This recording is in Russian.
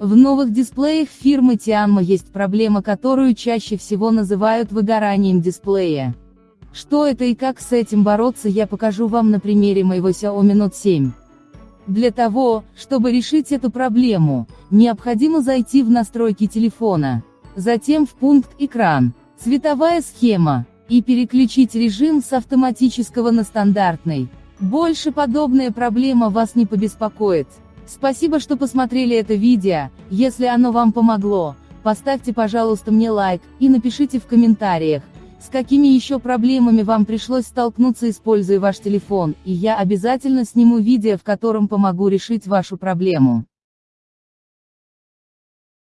В новых дисплеях фирмы Tianma есть проблема, которую чаще всего называют выгоранием дисплея. Что это и как с этим бороться я покажу вам на примере моего Xiaomi Note 7. Для того, чтобы решить эту проблему, необходимо зайти в настройки телефона, затем в пункт «Экран», «Цветовая схема», и переключить режим с автоматического на стандартный. Больше подобная проблема вас не побеспокоит. Спасибо, что посмотрели это видео, если оно вам помогло, поставьте пожалуйста мне лайк, и напишите в комментариях, с какими еще проблемами вам пришлось столкнуться используя ваш телефон, и я обязательно сниму видео в котором помогу решить вашу проблему.